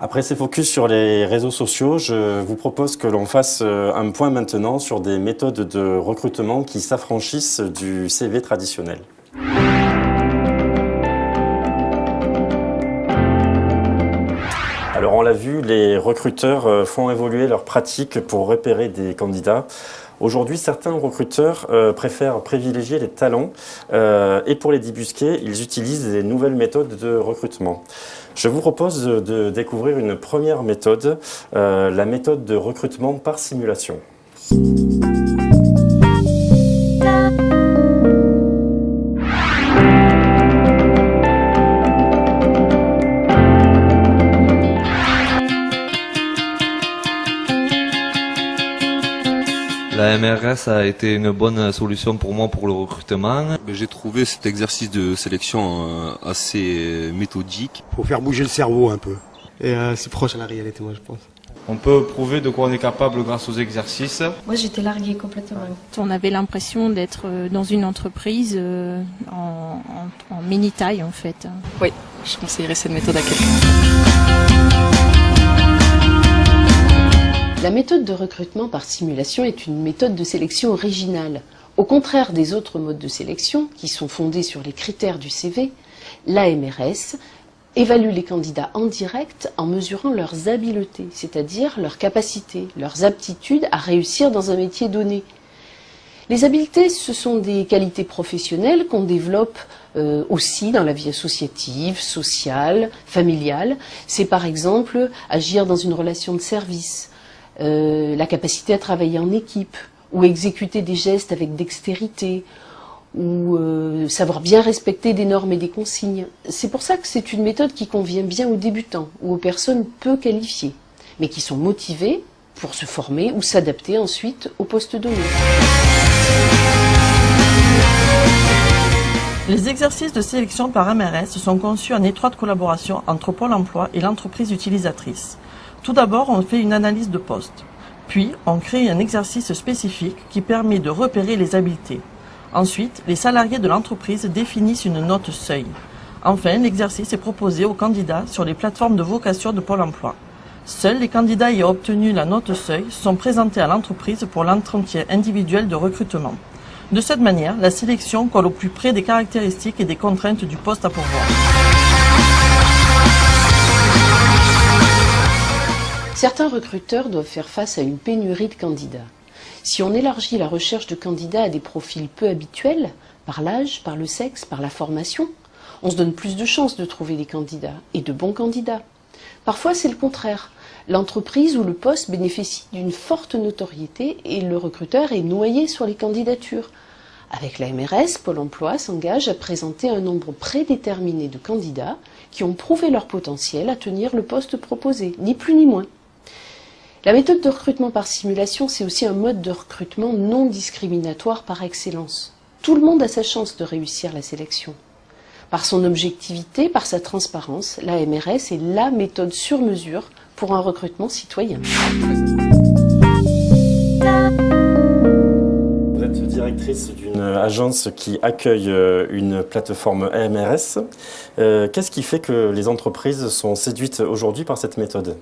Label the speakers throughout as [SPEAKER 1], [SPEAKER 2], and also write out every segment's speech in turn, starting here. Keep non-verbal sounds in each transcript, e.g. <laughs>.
[SPEAKER 1] Après ces focus sur les réseaux sociaux, je vous propose que l'on fasse euh, un point maintenant sur des méthodes de recrutement qui s'affranchissent du CV traditionnel. Alors on l'a vu, les recruteurs euh, font évoluer leurs pratiques pour repérer des candidats. Aujourd'hui, certains recruteurs euh, préfèrent privilégier les talents et pour les débusquer, ils utilisent des nouvelles méthodes de recrutement. Je vous propose de, découvrir une première méthode, euh, la méthode de recrutement par simulation.
[SPEAKER 2] MRS a été une bonne solution pour moi pour le recrutement.
[SPEAKER 3] J'ai trouvé cet exercice de sélection euh, assez méthodique.
[SPEAKER 4] Pour faire bouger le cerveau un peu. Et euh, c'est proche à la réalité, moi, je pense.
[SPEAKER 5] On peut prouver de quoi on est capable grâce aux exercices.
[SPEAKER 6] Moi, j'étais larguée complètement.
[SPEAKER 7] On avait l'impression d'être euh, dans une entreprise en, en mini-taille, en fait.
[SPEAKER 8] Oui, je conseillerais cette méthode à quelqu'un.
[SPEAKER 9] La méthode de recrutement par simulation est une méthode de sélection originale. Au contraire des autres modes de sélection, qui sont fondés sur les critères du CV, l'AMRS évalue les candidats en direct en mesurant leurs habiletés, c'est-à-dire leurs capacités, leurs aptitudes à réussir dans un métier donné. Les habiletés, ce sont des qualités professionnelles qu'on développe euh, aussi dans la vie associative, sociale, familiale. C'est par exemple agir dans une relation de service, euh, la capacité à travailler en équipe, ou exécuter des gestes avec dextérité, ou euh, savoir bien respecter des normes et des consignes. C'est pour ça que c'est une méthode qui convient bien aux débutants ou aux personnes peu qualifiées, mais qui sont motivées pour se former ou s'adapter ensuite au poste donné.
[SPEAKER 10] Les exercices de sélection par MRS sont conçus en étroite collaboration entre Pôle emploi et l'entreprise utilisatrice. Tout d'abord, on fait une analyse de poste. Puis, on crée un exercice spécifique qui permet de repérer les habiletés. Ensuite, les salariés de l'entreprise définissent une note seuil. Enfin, l'exercice est proposé aux candidats sur les plateformes de vocation de Pôle emploi. Seuls les candidats ayant obtenu la note seuil sont présentés à l'entreprise pour l'entretien individuel de recrutement. De cette manière, la sélection colle au plus près des caractéristiques et des contraintes du poste à pourvoir.
[SPEAKER 9] Certains recruteurs doivent faire face à une pénurie de candidats. Si on élargit la recherche de candidats à des profils peu habituels, par l'âge, par le sexe, par la formation, on se donne plus de chances de trouver des candidats, et de bons candidats. Parfois, c'est le contraire. L'entreprise ou le poste bénéficie d'une forte notoriété et le recruteur est noyé sur les candidatures. Avec la MRS, Pôle emploi s'engage à présenter un nombre prédéterminé de candidats qui ont prouvé leur potentiel à tenir le poste proposé, ni plus ni moins. La méthode de recrutement par simulation, c'est aussi un mode de recrutement non discriminatoire par excellence. Tout le monde a sa chance de réussir la sélection. Par son objectivité, par sa transparence, la MRS est la méthode sur mesure pour un recrutement citoyen.
[SPEAKER 1] Vous êtes directrice d'une agence qui accueille euh, une plateforme AMRS. Euh, qu'est-ce qui fait que les entreprises sont séduites aujourd'hui par cette méthode?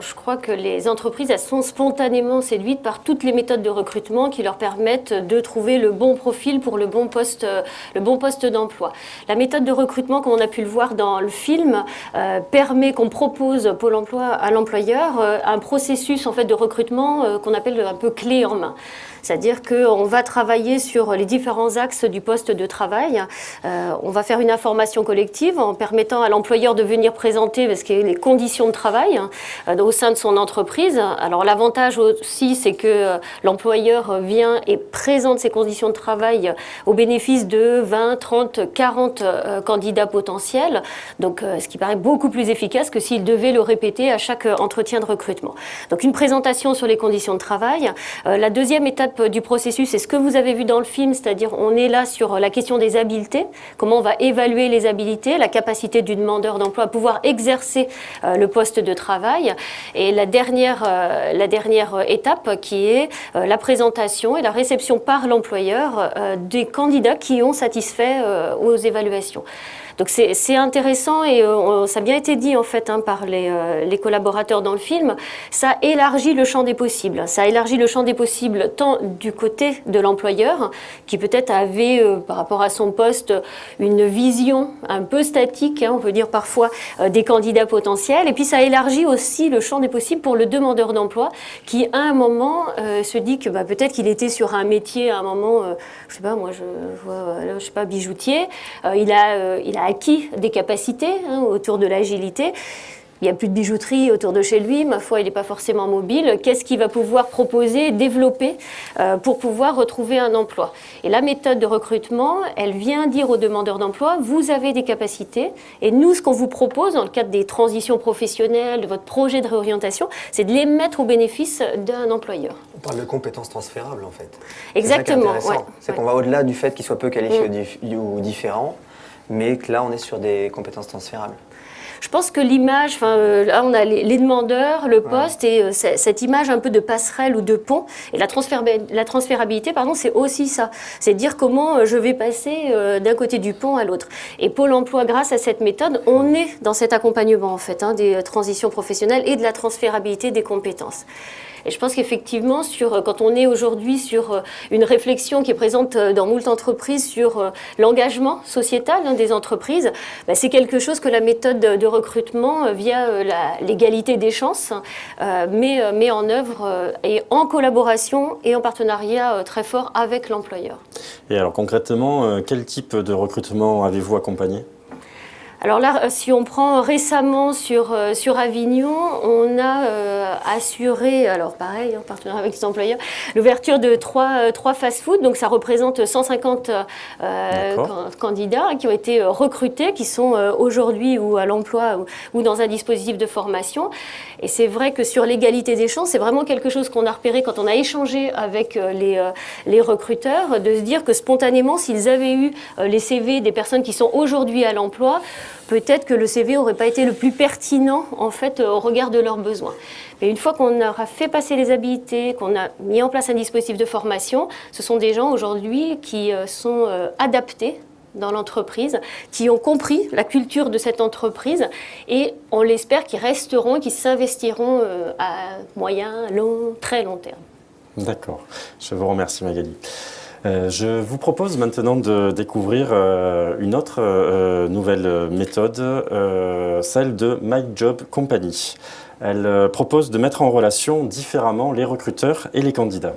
[SPEAKER 6] Je crois que les entreprises sont spontanément séduites par toutes les méthodes de recrutement qui leur permettent de trouver le bon profil pour le bon poste, euh, d'emploi. La méthode de recrutement, comme on a pu le voir dans le film, euh, permet qu'on propose Pôle Emploi à l'employeur euh, un processus en fait de recrutement qu'on appelle un peu clé en main. C'est-à-dire qu'on va travailler sur les différents axes du poste de travail. Euh, on va faire une information collective en permettant à l'employeur de venir présenter les conditions de travail euh, au sein de son entreprise. Alors l'avantage aussi, c'est que euh, l'employeur vient et présente ses conditions de travail au bénéfice de 20, 30, 40 candidats potentiels. Donc, ce qui paraît beaucoup plus efficace que s'il devait le répéter à chaque entretien de recrutement. Donc, une présentation sur les conditions de travail. la deuxième étape du processus, c'est ce que vous avez vu dans le film, c'est-à-dire on est là sur la question des habiletés, comment on va évaluer les habiletés, la capacité du demandeur d'emploi à pouvoir exercer euh, le poste de travail. Et la dernière, euh, la dernière étape qui est euh, la présentation et la réception par l'employeur des candidats qui ont satisfait aux évaluations. Donc c'est intéressant et euh, ça a bien été dit en fait hein, par les, les, collaborateurs dans le film. Ça élargit le champ des possibles. Ça élargit le champ des possibles tant du côté de l'employeur qui peut-être avait par rapport à son poste une vision un peu statique, hein, on peut dire parfois, des candidats potentiels. Et puis ça élargit aussi le champ des possibles pour le demandeur d'emploi qui à un moment se dit que bah, peut-être qu'il était sur un métier à un moment, je sais pas moi, je vois, je sais pas, bijoutier. il a acquis des capacités hein, autour de l'agilité. Il n'y a plus de bijouterie autour de chez lui, ma foi, il n'est pas forcément mobile. Qu'est-ce qu'il va pouvoir proposer, développer euh, pour pouvoir retrouver un emploi? Et la méthode de recrutement, elle vient dire aux demandeurs d'emploi, vous avez des capacités, et nous, ce qu'on vous propose dans le cadre des transitions professionnelles, de votre projet de réorientation, c'est de les mettre au bénéfice d'un employeur.
[SPEAKER 11] On parle de compétences transférables, en fait.
[SPEAKER 6] Exactement.
[SPEAKER 11] C'est qu'on va au-delà du fait qu'il soit peu qualifié mm. ou différent mais que là, on est sur des compétences transférables.
[SPEAKER 6] Je pense que l'image, enfin, euh, là on a les, demandeurs, le poste et euh, cette image un peu de passerelle ou de pont. Et la, la transférabilité, pardon, c'est aussi ça. C'est dire comment euh, je vais passer d'un côté du pont à l'autre. Et Pôle Emploi, grâce à cette méthode, on est dans cet accompagnement en fait hein, des transitions professionnelles et de la transférabilité des compétences. Et je pense qu'effectivement, sur, quand on est aujourd'hui sur euh, une réflexion qui est présente euh, dans moult entreprises sur euh, l'engagement sociétal hein, des entreprises, bah, c'est quelque chose que la méthode de recrutement via l'égalité des chances met, met, en œuvre et en collaboration et en partenariat très fort avec l'employeur.
[SPEAKER 1] Et alors concrètement, quel type de recrutement avez-vous accompagné?
[SPEAKER 6] Alors là, euh, si on prend récemment sur, euh, sur Avignon, on a euh, assuré, alors pareil, en partenariat avec les employeurs, l'ouverture de trois, trois fast-food. Donc ça représente 150 candidats qui ont été recrutés, qui sont aujourd'hui ou à l'emploi ou, dans un dispositif de formation. Et c'est vrai que sur l'égalité des chances, c'est vraiment quelque chose qu'on a repéré quand on a échangé avec les, les recruteurs, de se dire que spontanément, s'ils avaient eu les CV des personnes qui sont aujourd'hui à l'emploi, peut-être que le CV n'aurait pas été le plus pertinent en fait au regard de leurs besoins. Mais une fois qu'on aura fait passer les habilités, qu'on a mis en place un dispositif de formation, ce sont des gens aujourd'hui qui euh, sont euh, adaptés dans l'entreprise, qui ont compris la culture de cette entreprise et on l'espère qu'ils resteront, qu'ils s'investiront euh, à moyen, long, très long terme.
[SPEAKER 1] D'accord. Je vous remercie Magali. Euh, je vous propose maintenant de découvrir euh, une autre euh, nouvelle méthode, celle de My Job Company. Elle propose de mettre en relation différemment les recruteurs et les candidats.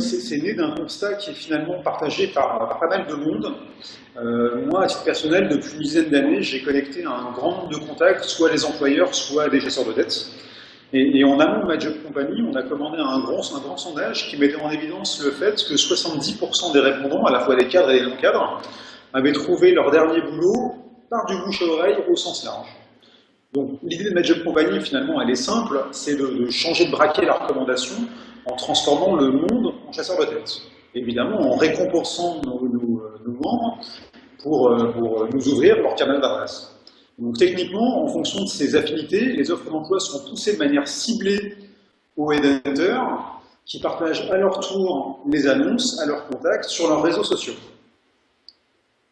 [SPEAKER 12] C'est né d'un constat qui est finalement partagé par, pas mal de monde. Euh, moi, à titre personnel, depuis une dizaine d'années, j'ai collecté un grand nombre de contacts, soit les employeurs, soit des chasseurs de dettes. Et, en amont de job company, on a commandé un grand, un grand sondage qui mettait en évidence le fait que 70% des répondants, à la fois des cadres et des non-cadres, avaient trouvé leur dernier boulot par du bouche à oreille au sens large. Donc l'idée de ma job company, finalement, elle est simple, c'est de, de changer de braquet la recommandation transformant le monde en chasseur de tête. Évidemment, en récompensant nos, membres pour, euh, pour, nous ouvrir leur canal d'adresse. Donc techniquement, en fonction de ces affinités, les offres d'emploi sont poussées de manière ciblée aux headhunters qui partagent à leur tour les annonces à leurs contacts sur leurs réseaux sociaux.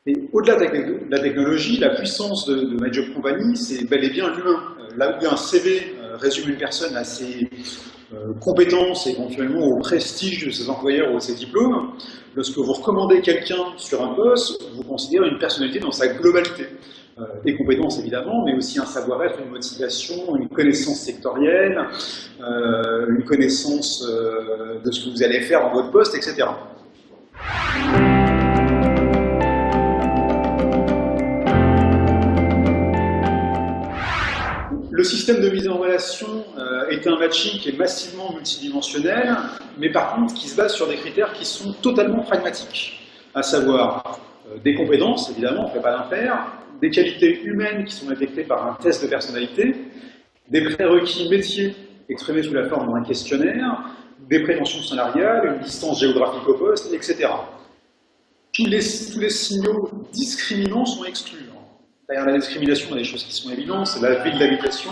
[SPEAKER 12] Et au-delà de la technologie, la puissance de, de My Company, c'est bel et bien l'humain. Euh, là où un CV euh, résume une personne à ses euh, compétences, éventuellement au prestige de ses employeurs ou de ses diplômes, lorsque vous recommandez quelqu'un sur un poste, vous considérez une personnalité dans sa globalité. Euh, des compétences évidemment, mais aussi un savoir-être, une motivation, une connaissance sectorielle, euh, une connaissance de ce que vous allez faire dans votre poste, etc. système de mise en relation euh, est un matching qui est massivement multidimensionnel, mais par contre qui se base sur des critères qui sont totalement pragmatiques, à savoir euh, des compétences, évidemment, on ne fait pas l'impair, des qualités humaines qui sont détectées par un test de personnalité, des prérequis métiers exprimés sous la forme d'un questionnaire, des préventions salariales, une distance géographique au poste, etc. tous les, tous les signaux discriminants sont exclus. Derrière la discrimination, il y a des choses qui sont évidentes, c'est la ville d'habitation.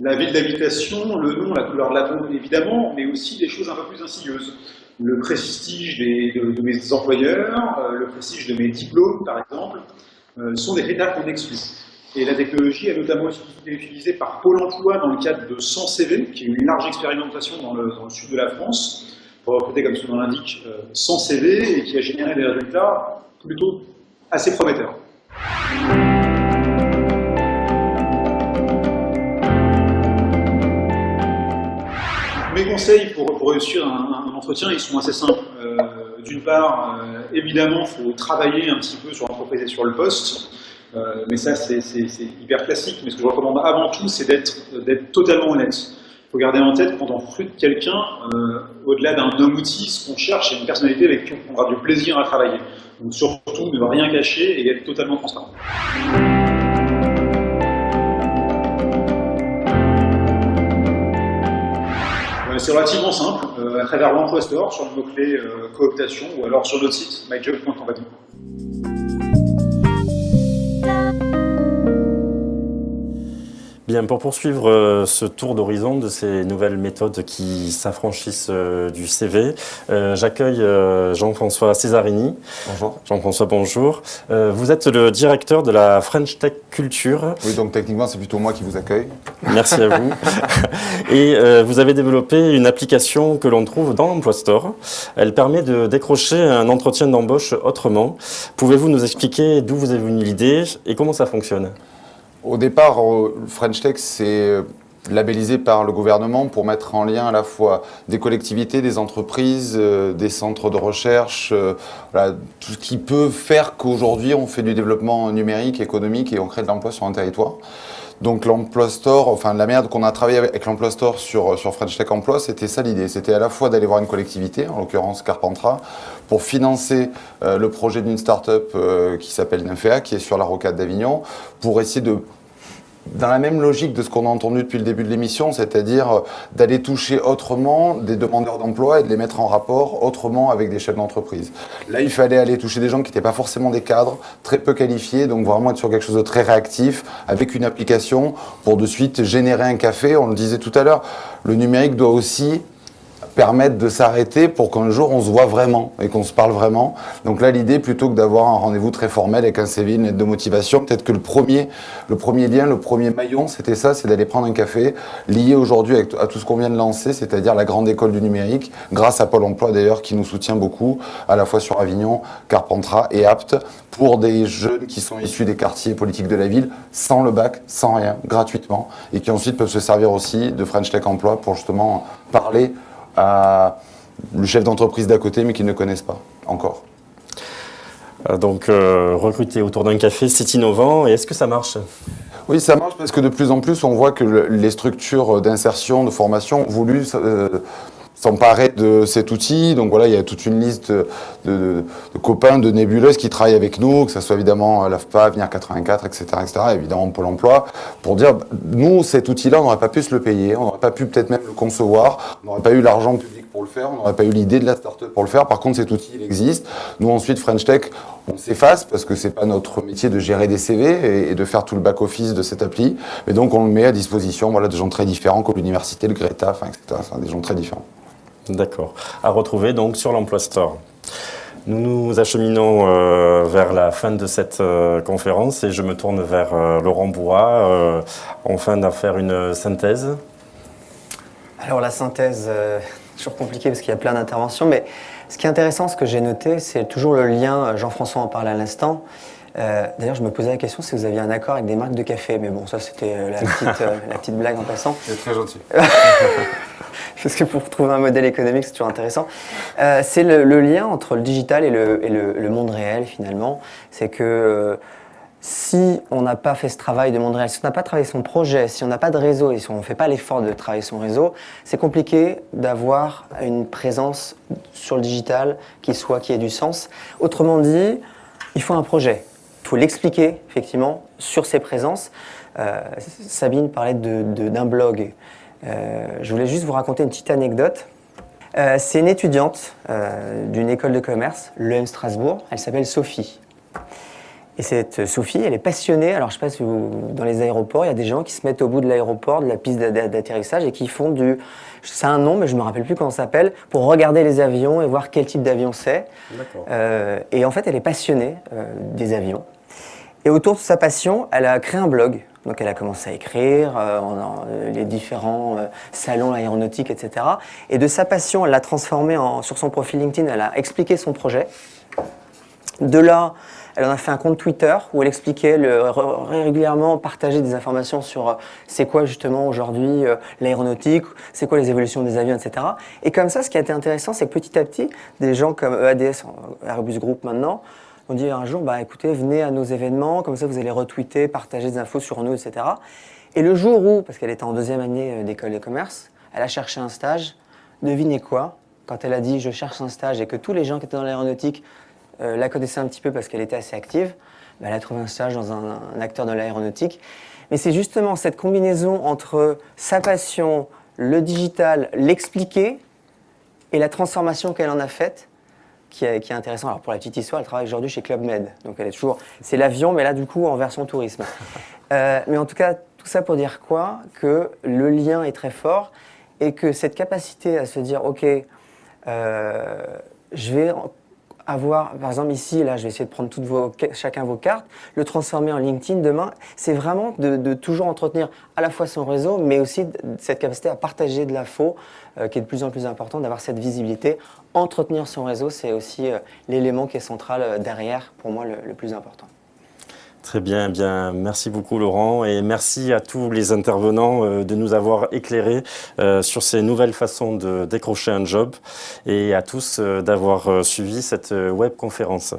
[SPEAKER 12] La ville d'habitation, le nom, la couleur de la peau, évidemment, mais aussi des choses un peu plus insidieuses. Le prestige de, mes employeurs, euh, le prestige de mes diplômes, par exemple, euh, sont des critères qu'on exclut. Et la technologie a notamment été utilisée par Pôle emploi dans le cadre de 100 CV, qui est une large expérimentation dans le, dans le sud de la France, pour recruter, comme son nom l'indique, 100 CV, et qui a généré des résultats plutôt assez prometteur. Mes conseils pour, réussir un, entretien, ils sont assez simples. Euh, d'une part, euh, évidemment, il faut travailler un petit peu sur l'entreprise et sur le poste. Euh, mais ça, c'est hyper classique. Mais ce que je recommande avant tout, c'est d'être totalement honnête. Il faut garder en tête, quand on recrute quelqu'un, au-delà d'un homme-outil, ce qu'on cherche, c'est une personnalité avec qui on aura du plaisir à travailler. Donc surtout, ne rien cacher et être totalement transparent. Euh, c'est relativement simple, euh, à travers l'emploi store, sur le mot-clé euh, cooptation, ou alors sur notre site, myjob.company.
[SPEAKER 1] Bien, pour poursuivre euh, ce tour d'horizon de ces nouvelles méthodes qui s'affranchissent euh, du CV, euh, j'accueille Jean-François Césarini.
[SPEAKER 13] Bonjour.
[SPEAKER 1] Jean-François, bonjour. vous êtes le directeur de la French Tech Culture.
[SPEAKER 13] Oui, donc techniquement, c'est plutôt moi qui vous accueille.
[SPEAKER 1] Merci à vous. <laughs> Et vous avez développé une application que l'on trouve dans l'Emploi Store. Elle permet de décrocher un entretien d'embauche autrement. Pouvez-vous nous expliquer d'où vous est venue l'idée et comment ça fonctionne?
[SPEAKER 13] Au départ, French Tech, c'est euh, labellisé par le gouvernement pour mettre en lien à la fois des collectivités, des entreprises, euh, des centres de recherche, euh, tout ce qui peut faire qu'aujourd'hui on fait du développement numérique, économique et on crée de l'emploi sur un territoire. Donc l'emploi store, enfin la merde qu'on a travaillé avec l'emploi store sur, sur French Tech Emploi, c'était ça l'idée. C'était à la fois d'aller voir une collectivité, en l'occurrence Carpentras, pour financer euh, le projet d'une start-up euh, qui s'appelle Nymphéa, qui est sur la rocade d'Avignon, pour essayer de dans la même logique de ce qu'on a entendu depuis le début de l'émission, c'est-à-dire euh, d'aller toucher autrement des demandeurs d'emploi et de les mettre en rapport autrement avec des chefs d'entreprise. Là, il fallait aller toucher des gens qui n'étaient pas forcément des cadres, très peu qualifiés, donc vraiment être sur quelque chose de très réactif, avec une application pour de suite générer un café. On le disait tout à l'heure, le numérique doit aussi permettre de s'arrêter pour qu'un jour on se voit vraiment et qu'on se parle vraiment. Donc là, l'idée, plutôt que d'avoir un rendez-vous très formel avec un CV, une lettre de motivation, peut-être que le premier, le premier lien, le premier maillon, c'était ça, c'est d'aller prendre un café, lié aujourd'hui à tout ce qu'on vient de lancer, c'est-à-dire la grande école du numérique, grâce à Pôle emploi d'ailleurs, qui nous soutient beaucoup, à la fois sur Avignon, Carpentras et Apt, pour des jeunes qui sont issus des quartiers politiques de la ville, sans le bac, sans rien, gratuitement, et qui ensuite peuvent se servir aussi de French Tech Emploi pour justement parler à le chef d'entreprise d'à côté, mais qu'ils ne connaissent pas encore.
[SPEAKER 1] Euh, donc, euh, recruter autour d'un café, c'est innovant. Et est-ce que ça marche?
[SPEAKER 13] Oui, ça marche parce que de plus en plus, on voit que les structures d'insertion, de formation ont voulu euh, s'emparer de cet outil. Donc voilà, il y a toute une liste de, copains, de nébuleuses qui travaillent avec nous, que ce soit évidemment l'AFPA, Venir 84, etc., etc., évidemment Pôle emploi, pour dire, nous, cet outil-là, on n'aurait pas pu se le payer, on n'aurait pas pu peut-être même le concevoir, on n'aurait pas eu l'argent public pour le faire, on n'aurait pas eu l'idée de la start-up pour le faire. Par contre, cet outil, il existe. Nous, ensuite, French Tech, on s'efface parce que c'est pas notre métier de gérer des CV et, de faire tout le back-office de cette appli. Mais donc, on le met à disposition voilà, de gens très différents, comme l'université, le Greta, etc. Des gens très différents.
[SPEAKER 1] D'accord. À retrouver donc sur l'Emploi Store. Nous nous acheminons euh, vers la fin de cette euh, conférence et je me tourne vers euh, Laurent Bois, enfin d'en faire une synthèse.
[SPEAKER 11] Alors la synthèse, toujours compliqué parce qu'il y a plein d'interventions, mais ce qui est intéressant, ce que j'ai noté, c'est toujours le lien, Jean-François en parlait à l'instant, D'ailleurs, je me posais la question si vous aviez un accord avec des marques de café, mais bon, ça c'était la, la, petite blague en passant. <laughs>
[SPEAKER 13] C'est très gentil. <laughs>
[SPEAKER 11] parce que pour trouver un modèle économique, c'est toujours intéressant. Euh, c'est le, lien entre le digital et le, monde réel, finalement. C'est que euh, si on n'a pas fait ce travail de monde réel, si on n'a pas travaillé son projet, si on n'a pas de réseau et si on ne fait pas l'effort de travailler son réseau, c'est compliqué d'avoir une présence sur le digital qui soit, qui ait du sens. Autrement dit, il faut un projet. Il faut l'expliquer, effectivement, sur ses présences. Euh, Sabine parlait d'un blog. Euh, je voulais juste vous raconter une petite anecdote. Euh, c'est une étudiante euh, d'une école de commerce, l'EM Strasbourg. Elle s'appelle Sophie. Et cette Sophie, elle est passionnée. Alors, je ne sais pas si vous, dans les aéroports, il y a des gens qui se mettent au bout de l'aéroport, de la piste d'atterrissage, et qui font du. C'est un nom, mais je ne me rappelle plus comment ça s'appelle, pour regarder les avions et voir quel type d'avion c'est. Euh, et en fait, elle est passionnée euh, des avions. Et autour de sa passion, elle a créé un blog. Donc, elle a commencé à écrire euh, en, les différents salons aéronautiques, etc. Et de sa passion, elle l'a transformé en, sur son profil LinkedIn. Elle a expliqué son projet. De là, elle en a fait un compte Twitter où elle expliquait le, régulièrement partager des informations sur euh, c'est quoi justement aujourd'hui euh, l'aéronautique, c'est quoi les évolutions des avions, etc. Et comme ça, ce qui a été intéressant, c'est que petit à petit, des gens comme EADS, Airbus Group maintenant, ont dit un jour, bah écoutez, venez à nos événements, comme ça vous allez retweeter, partager des infos sur nous, etc. Et le jour où, parce qu'elle était en deuxième année euh, d'école de commerce, elle a cherché un stage, devinez quoi? Quand elle a dit je cherche un stage et que tous les gens qui étaient dans l'aéronautique euh, la connaissait un petit peu parce qu'elle était assez active. Bah, elle a trouvé un stage dans un, acteur de l'aéronautique. Mais c'est justement cette combinaison entre sa passion, le digital, l'expliquer et la transformation qu'elle en a faite qui est, qui est intéressant. Alors pour la petite histoire, elle travaille aujourd'hui chez Club Med. Donc elle est toujours, c'est l'avion, mais là du coup en version tourisme. <laughs> Euh, mais en tout cas, tout ça pour dire quoi? Que le lien est très fort et que cette capacité à se dire, ok, euh, je vais avoir, par exemple ici, là je vais essayer de prendre toutes vos, chacun vos cartes, le transformer en LinkedIn demain, c'est vraiment de, toujours entretenir à la fois son réseau, mais aussi cette capacité à partager de l'info euh, qui est de plus en plus important, d'avoir cette visibilité. Entretenir son réseau, c'est aussi euh, l'élément qui est central euh, derrière, pour moi, le plus important.
[SPEAKER 1] Très bien, eh bien, merci beaucoup Laurent et merci à tous les intervenants euh, de nous avoir éclairés euh, sur ces nouvelles façons de décrocher un job et à tous euh, d'avoir suivi cette web conférence.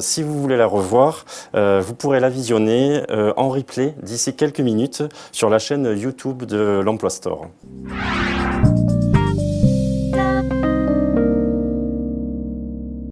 [SPEAKER 1] si vous voulez la revoir, vous pourrez la visionner en replay d'ici quelques minutes sur la chaîne YouTube de l'Emploi Store.